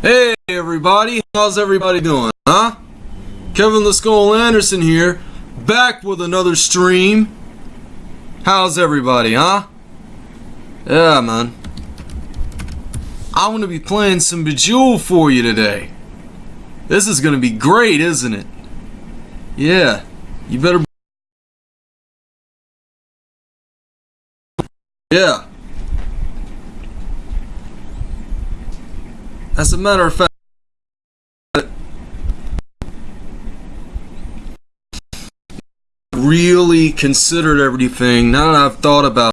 Hey everybody, how's everybody doing, huh? Kevin the Skull Anderson here, back with another stream. How's everybody, huh? Yeah, man. I'm gonna be playing some Bejeweled for you today. This is gonna be great, isn't it? Yeah, you better. Yeah. As a matter of fact, really considered everything. Now that I've thought about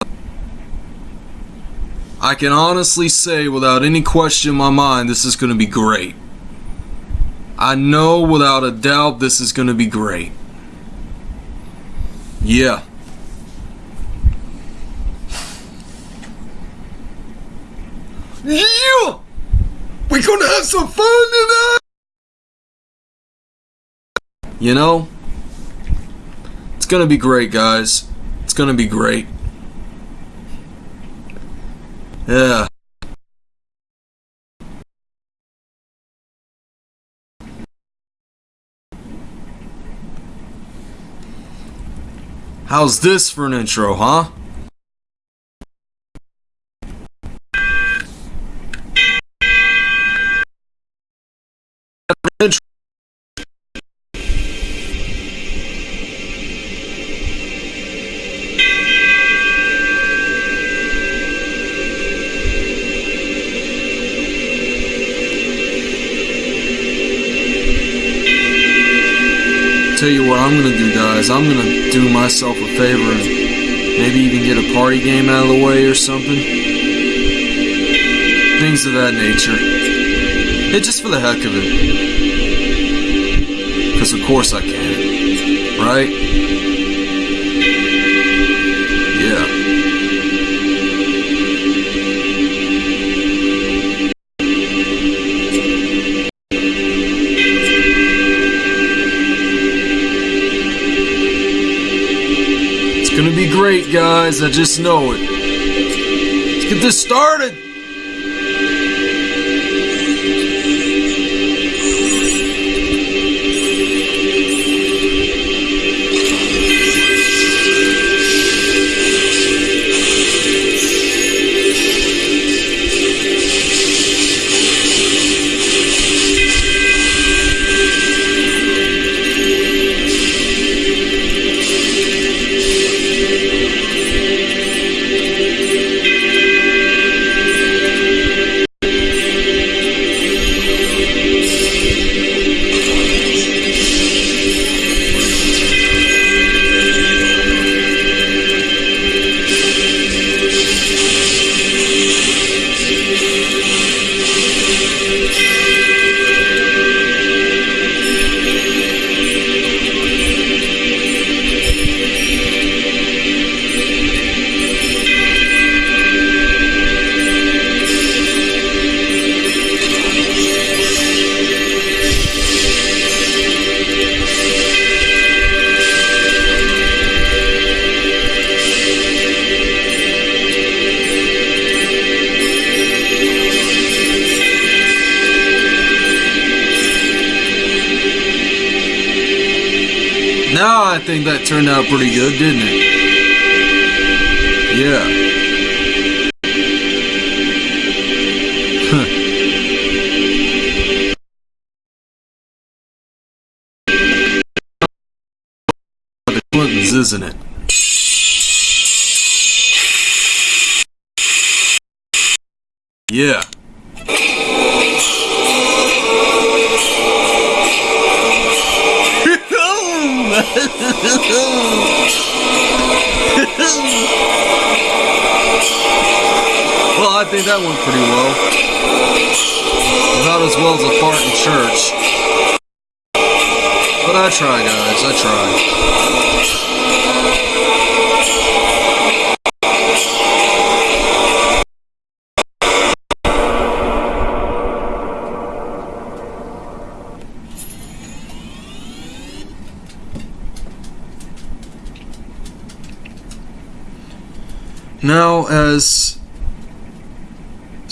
it, I can honestly say without any question in my mind this is going to be great. I know without a doubt this is going to be great. Yeah. Yeah! We're gonna have some fun tonight! You know, it's gonna be great, guys. It's gonna be great. Yeah. How's this for an intro, huh? Guys. I'm gonna do myself a favor and maybe even get a party game out of the way or something. Things of that nature. Yeah, just for the heck of it. Because of course I can. Right? Be great, guys. I just know it. Let's get this started. Turned out pretty good, didn't it? That went pretty well. Not as well as a fart in church. But I try, guys. I try. Now, as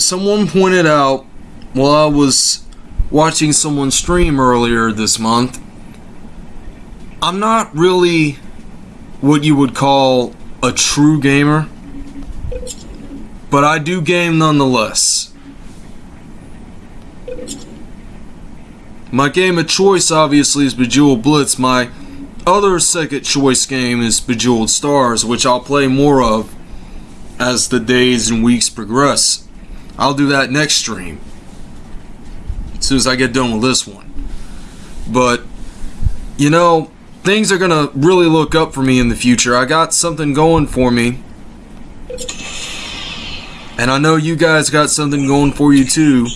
someone pointed out while I was watching someone stream earlier this month, I'm not really what you would call a true gamer, but I do game nonetheless. My game of choice obviously is Bejeweled Blitz. My other second choice game is Bejeweled Stars, which I'll play more of as the days and weeks progress. I'll do that next stream. As soon as I get done with this one. But, you know, things are gonna really look up for me in the future. I got something going for me. And I know you guys got something going for you too.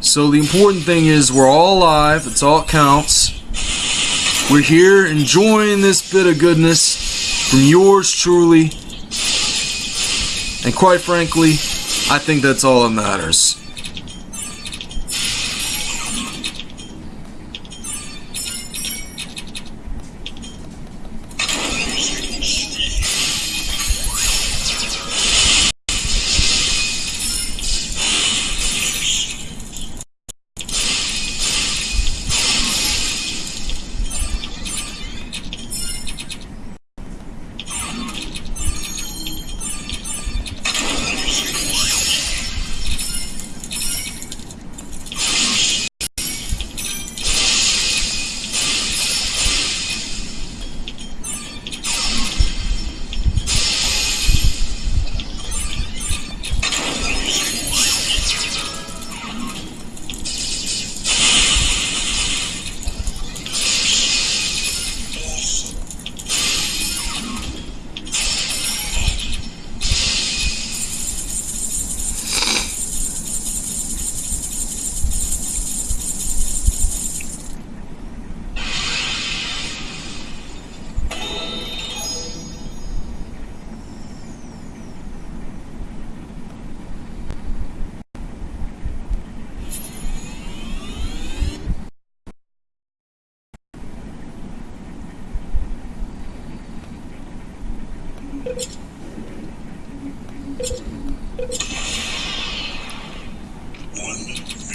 So the important thing is we're all alive. It's all it counts. We're here enjoying this bit of goodness from yours truly. And quite frankly, I think that's all that matters.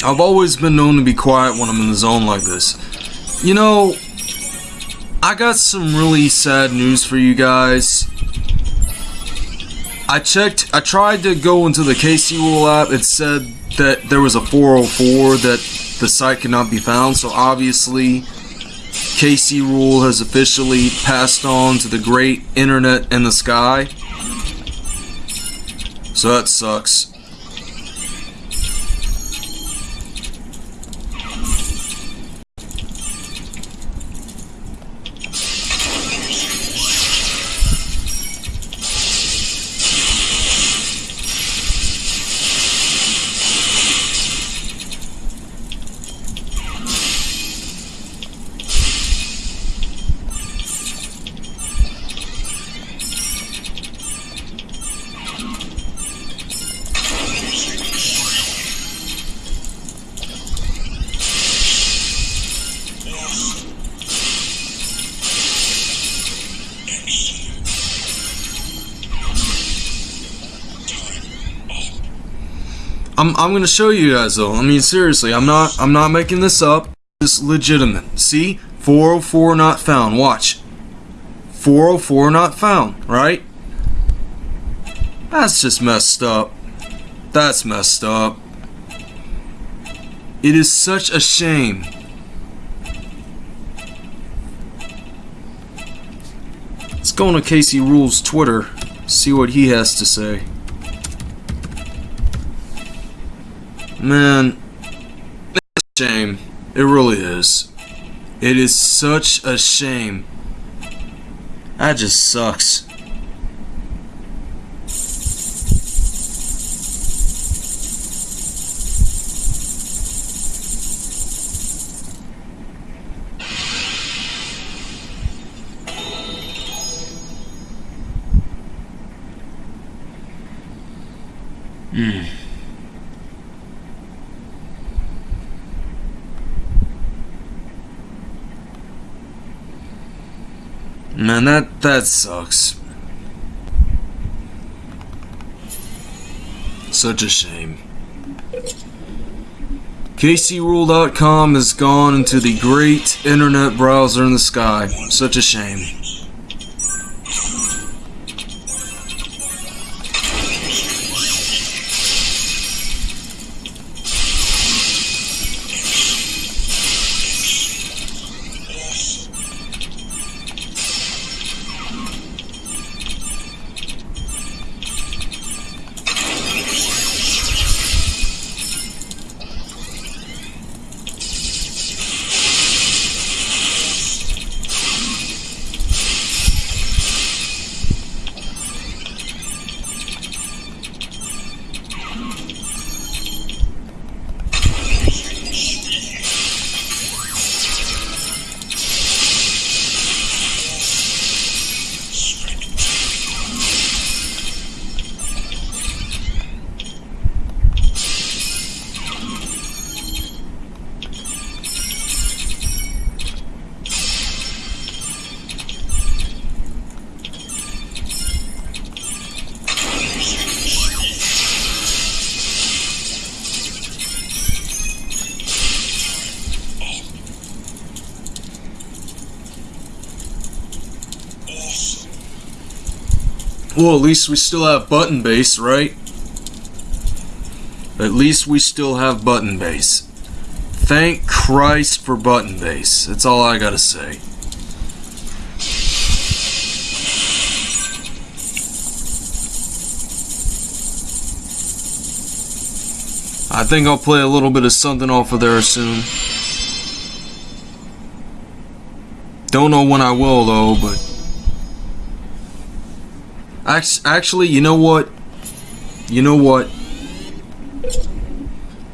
I've always been known to be quiet when I'm in the zone like this. You know, I got some really sad news for you guys. I checked, I tried to go into the KC Rule app. It said that there was a 404 that the site could not be found. So obviously, KC Rule has officially passed on to the great internet in the sky. So that sucks. I'm gonna show you guys though. I mean seriously, I'm not I'm not making this up. It's legitimate. See? 404 not found. Watch. 404 not found, right? That's just messed up. That's messed up. It is such a shame. Let's go on to Casey Rules Twitter, see what he has to say. Man, it's a shame. It really is. It is such a shame. That just sucks. Man, that that sucks. Such a shame. KCRule.com has gone into the great internet browser in the sky. Such a shame. Well, at least we still have button base, right? At least we still have button base. Thank Christ for button base. That's all I gotta say. I think I'll play a little bit of something off of there soon. Don't know when I will though, but Actually, you know what? You know what?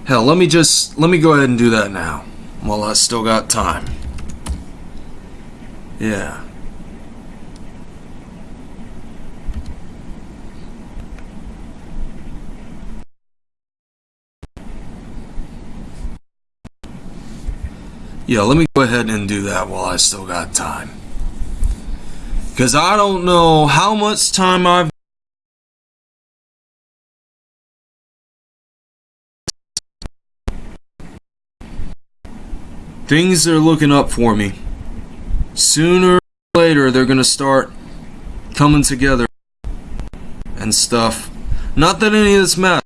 Hell, let me just let me go ahead and do that now while I still got time. Yeah. Yeah, let me go ahead and do that while I still got time. Because I don't know how much time I've Things are looking up for me. Sooner or later, they're going to start coming together and stuff. Not that any of this matters.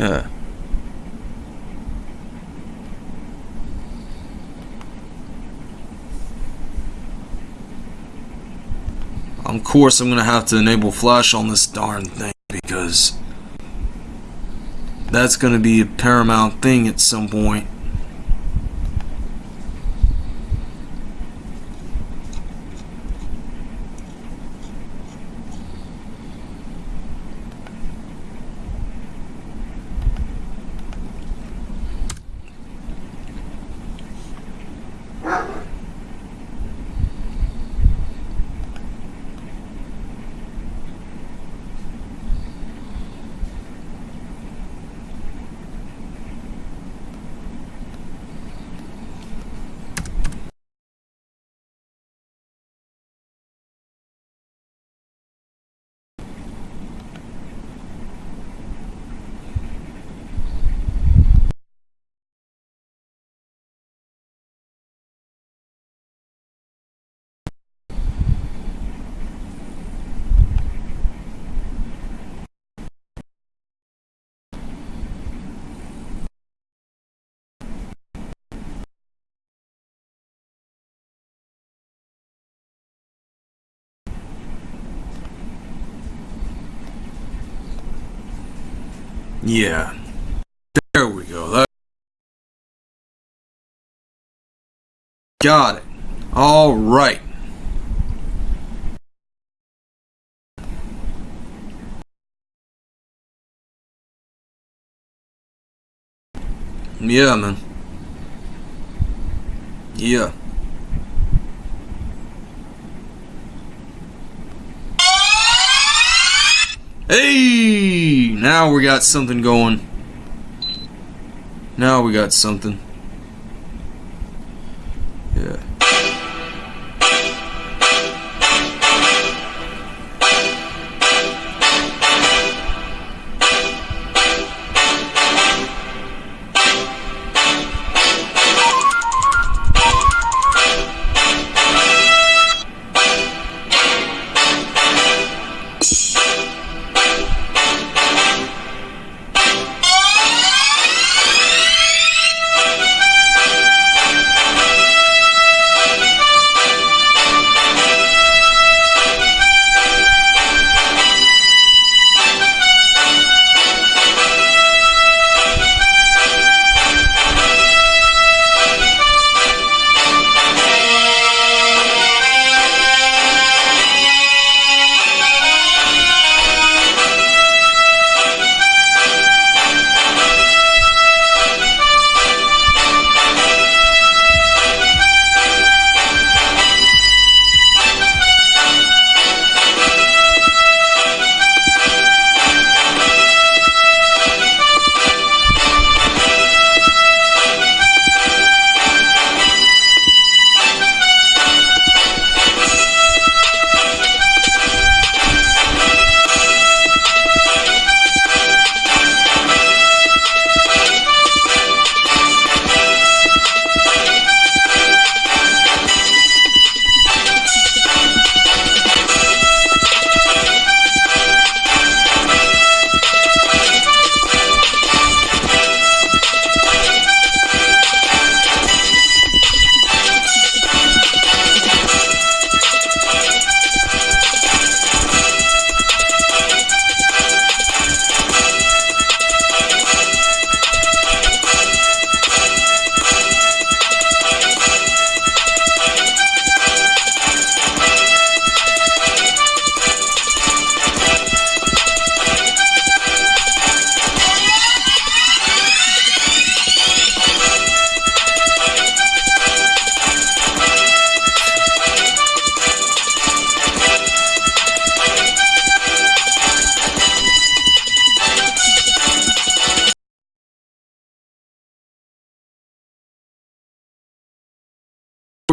Yeah. Of course, I'm going to have to enable flash on this darn thing because that's going to be a paramount thing at some point. Yeah. There we go. That Got it. All right. Yeah, man. Yeah. Hey! Now we got something going. Now we got something.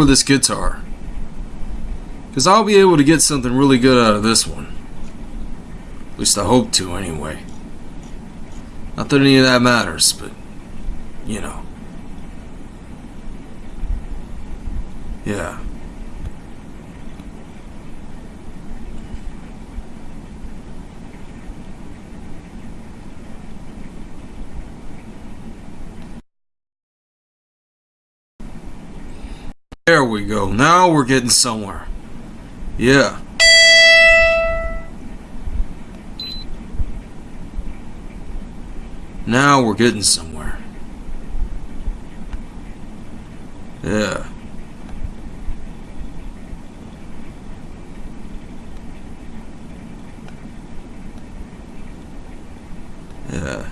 This guitar. Because I'll be able to get something really good out of this one. At least I hope to, anyway. Not that any of that matters, but, you know. Yeah. We go. Now we're getting somewhere. Yeah. Now we're getting somewhere. Yeah. Yeah.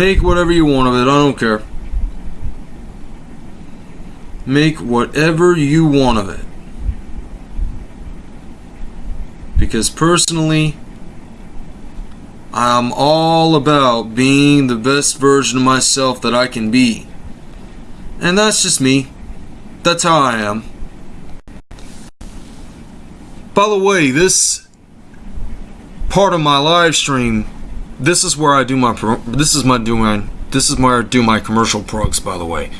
Make whatever you want of it. I don't care. Make whatever you want of it. Because personally, I'm all about being the best version of myself that I can be. And that's just me. That's how I am. By the way, this part of my live stream, this is where I do my this is my doing this is where I do my commercial plugs by the way.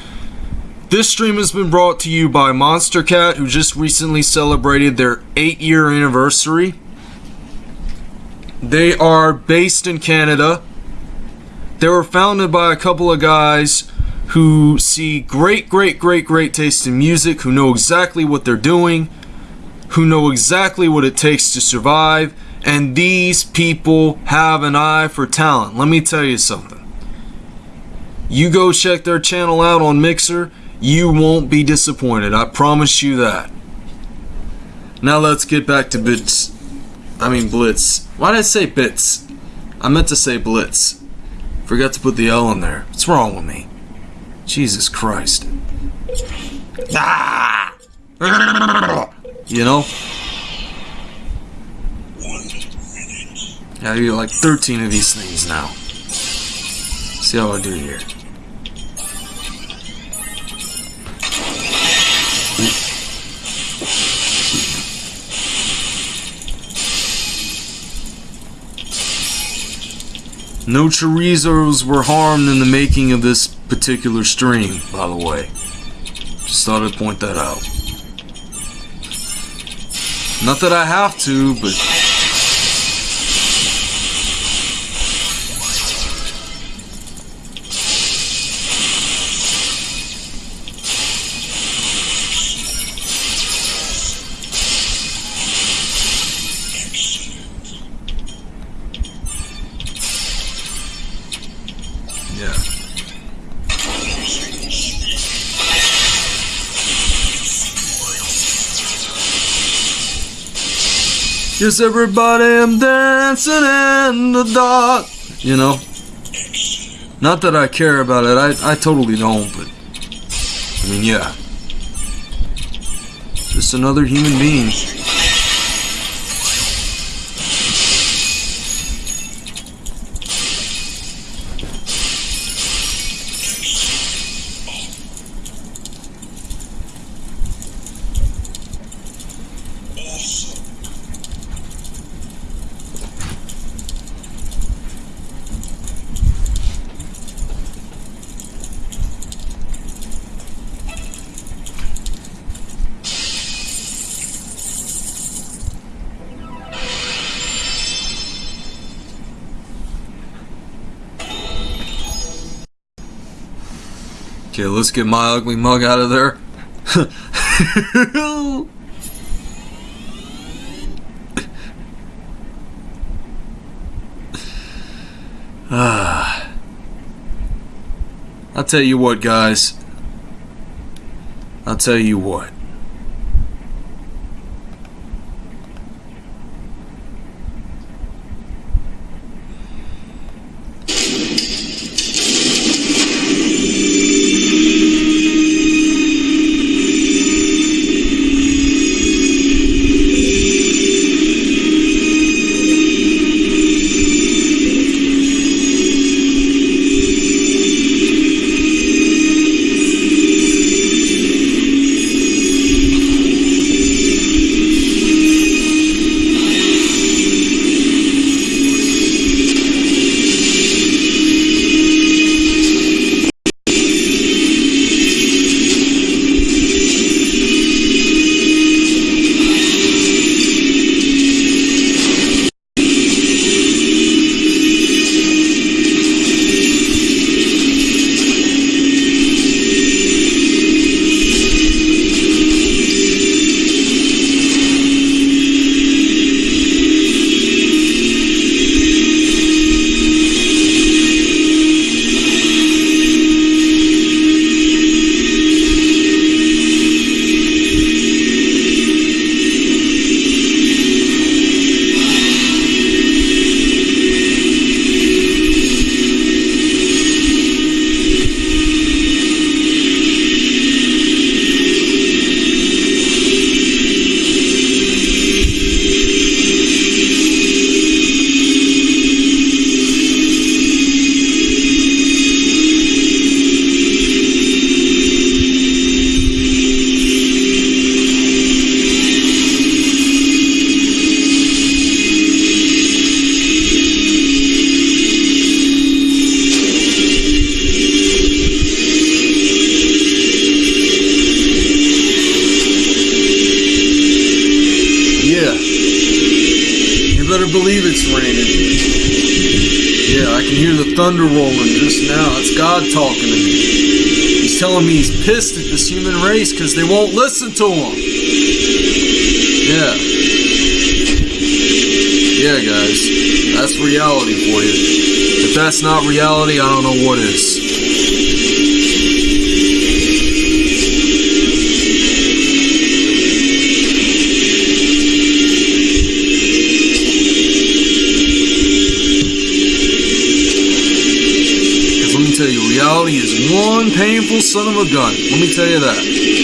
This stream has been brought to you by Monstercat, who just recently celebrated their 8 year anniversary. They are based in Canada. They were founded by a couple of guys who see great, great, great, great taste in music, who know exactly what they're doing, who know exactly what it takes to survive, and these people have an eye for talent. Let me tell you something. You go check their channel out on Mixer, you won't be disappointed. I promise you that. Now let's get back to Bits. I mean Blitz. Why did I say Bits? I meant to say Blitz. Forgot to put the L in there. What's wrong with me? Jesus Christ. Ah! You know? I get like 13 of these things now. See how I do here. No chorizos were harmed in the making of this particular stream, by the way. Just thought I'd point that out. Not that I have to, but Yes, everybody, I'm dancing in the dark. You know? Not that I care about it, I, I totally don't, but. I mean, yeah. Just another human being. Okay, let's get my ugly mug out of there. ah. I'll tell you what, guys. I'll tell you what. Thunder rolling just now. It's God talking to me. He's telling me he's pissed at this human race because they won't listen to him. Yeah. Yeah, guys. That's reality for you. If that's not reality, I don't know what is. Tell you, reality is one painful son of a gun. Let me tell you that.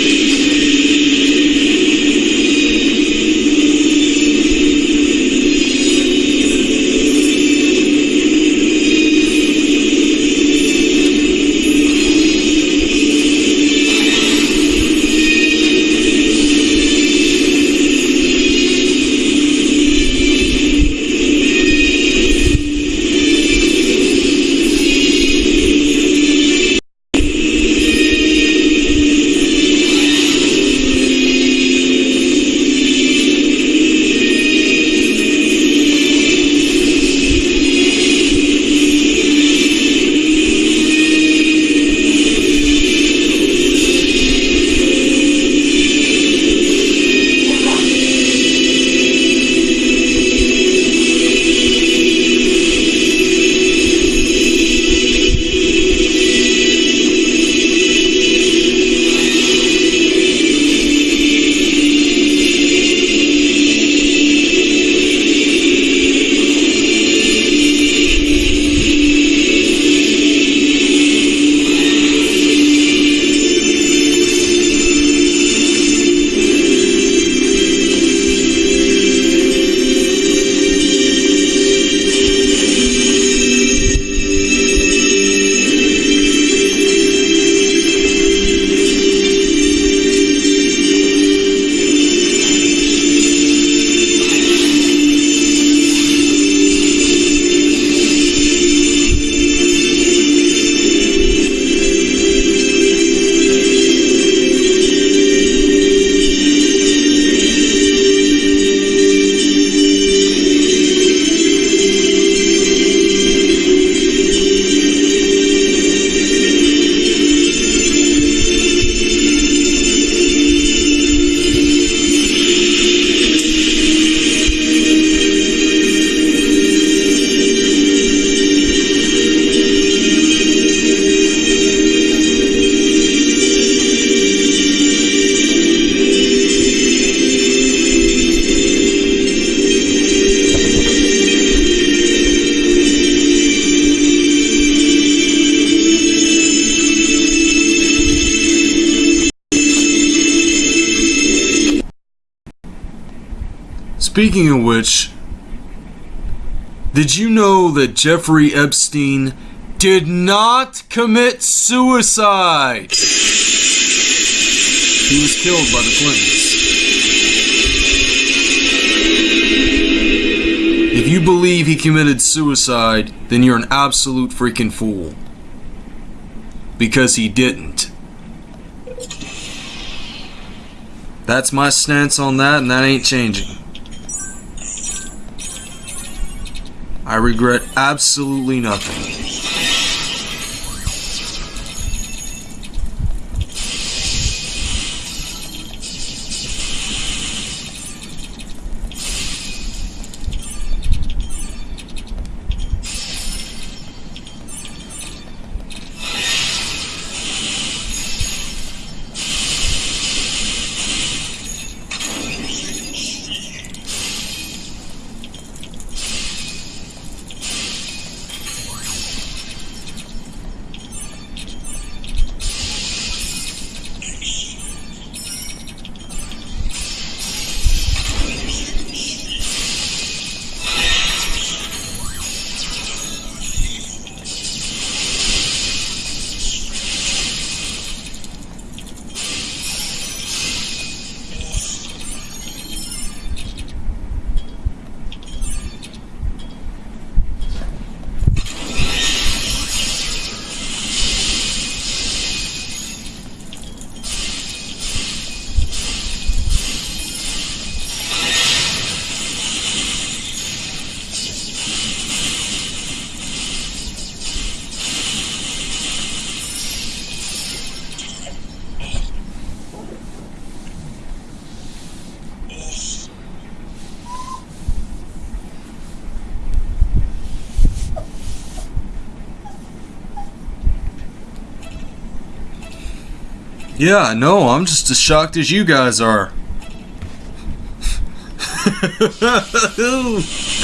Speaking of which, did you know that Jeffrey Epstein did not commit suicide? He was killed by the Clintons. If you believe he committed suicide, then you're an absolute freaking fool. Because he didn't. That's my stance on that, and that ain't changing. I regret absolutely nothing. Yeah, no, I'm just as shocked as you guys are.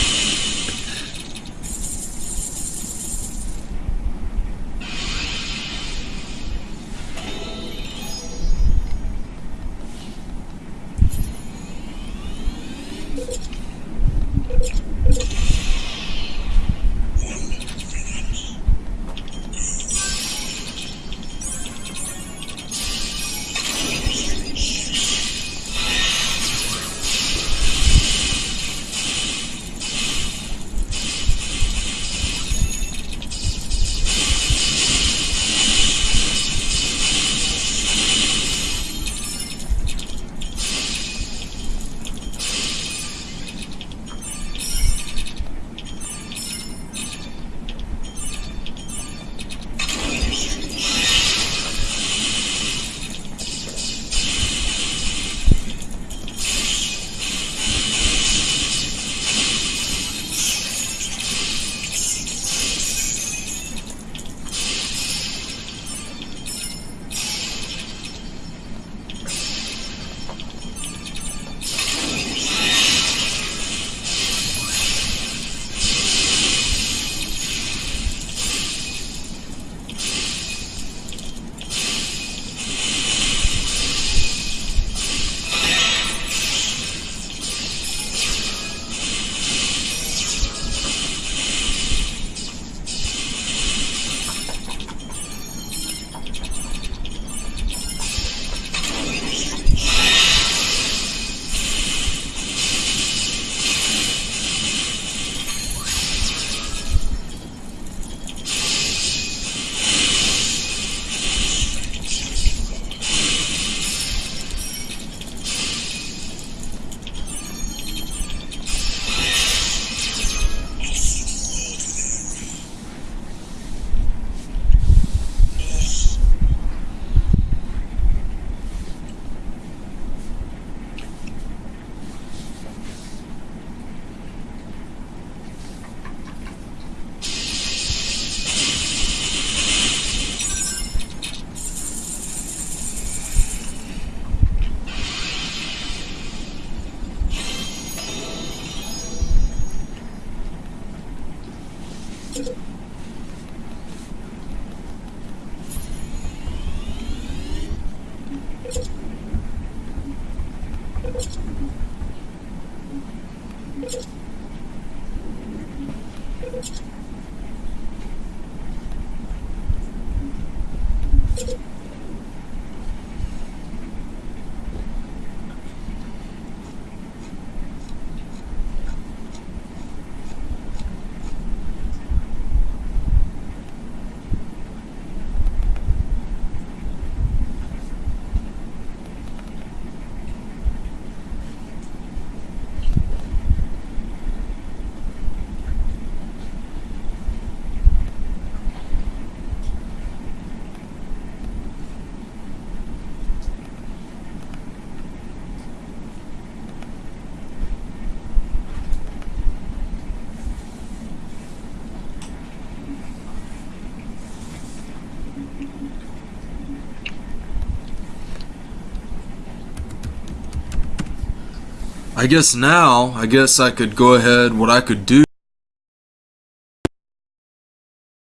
I guess now, I guess I could go ahead, what I could do,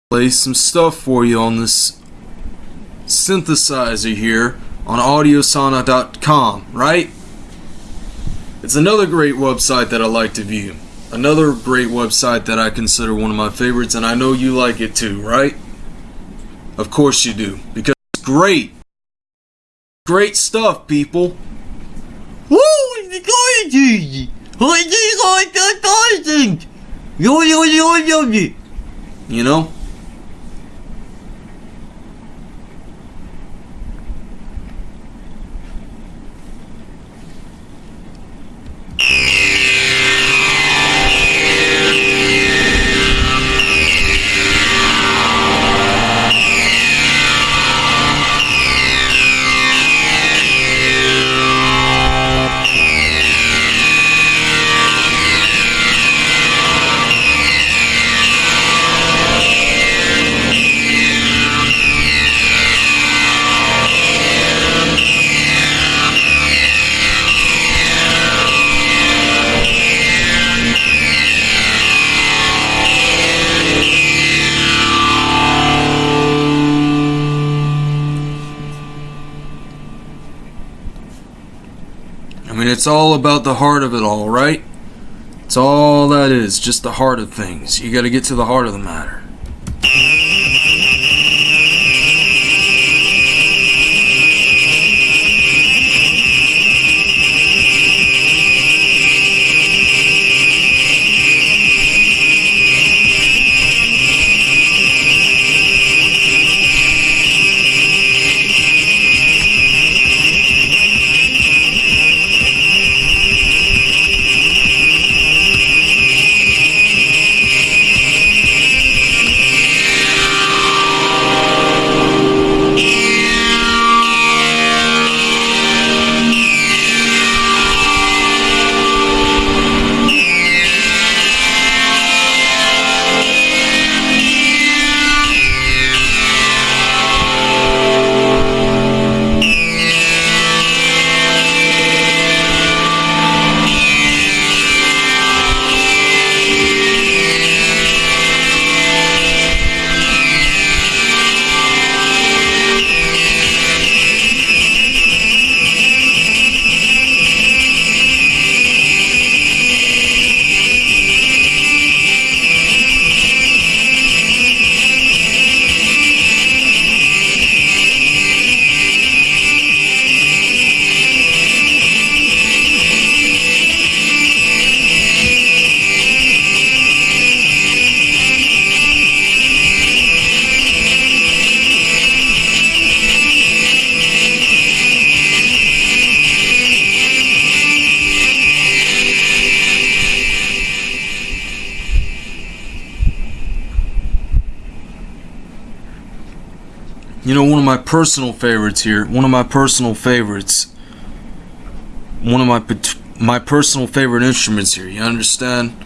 play some stuff for you on this synthesizer here on audiosauna.com, right? It's another great website that I like to view. Another great website that I consider one of my favorites, and I know you like it too, right? Of course you do, because it's great. Great stuff, people. Just like that thousand! Yo, yo, yo, yo, yo. You know? It's all about the heart of it all, right? It's all that is, just the heart of things. You got to get to the heart of the matter. Personal favorites here, one of my personal favorites, one of my my personal favorite instruments here. You understand?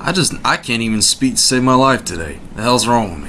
I just I can't even speak to save my life today. The hell's wrong with me?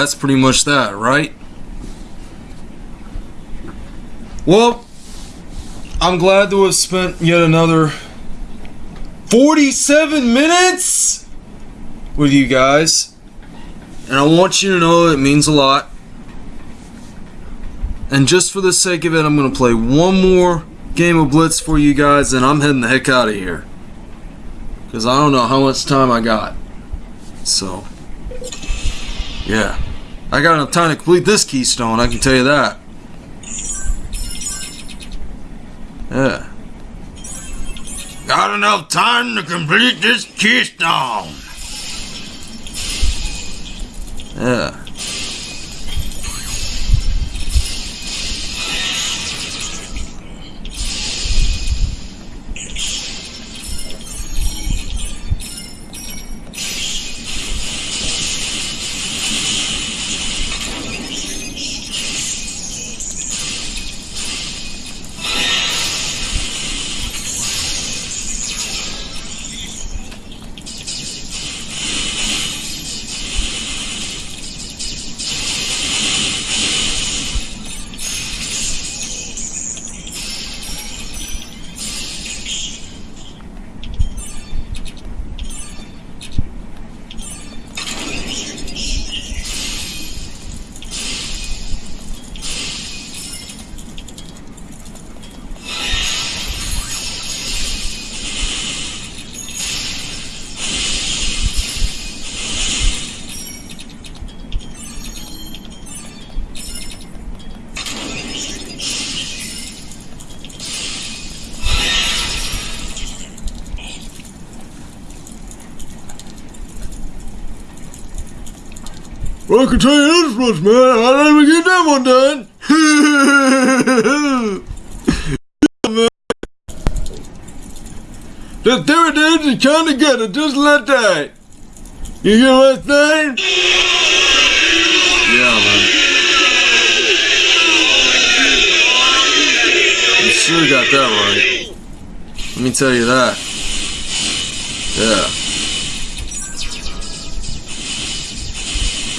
That's pretty much that, right? Well, I'm glad to have spent yet another 47 minutes with you guys. And I want you to know it means a lot. And just for the sake of it, I'm going to play one more game of Blitz for you guys, and I'm heading the heck out of here. Because I don't know how much time I got. So, yeah. I got enough time to complete this keystone, I can tell you that. Yeah. Got enough time to complete this keystone. Yeah. I can tell you this much, man. I didn't even get that one done. the dividends are kind of good, just like that. You get what I'm saying? Yeah, man. You sure got that right. Let me tell you that. Yeah.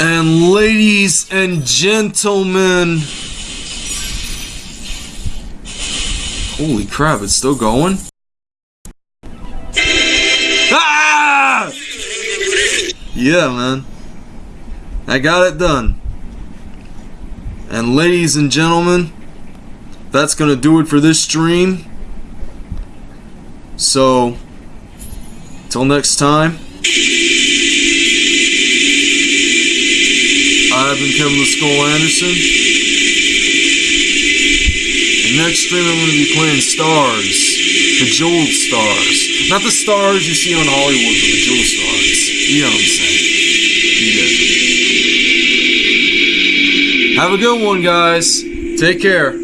And ladies and gentlemen. Holy crap, it's still going? Ah! Yeah, man. I got it done. And ladies and gentlemen, that's going to do it for this stream. So, till next time, I've been Kevin the Skull Anderson. And next stream, I'm going to be playing Stars. The Stars. Not the stars you see on Hollywood, but the Jeweled Stars. You know what I'm saying. Get. Have a good one, guys. Take care.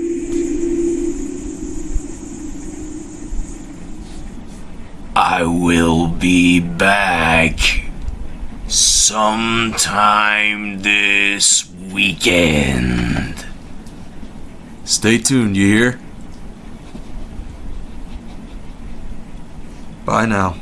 I will be back sometime this weekend. Stay tuned, you hear? Bye now.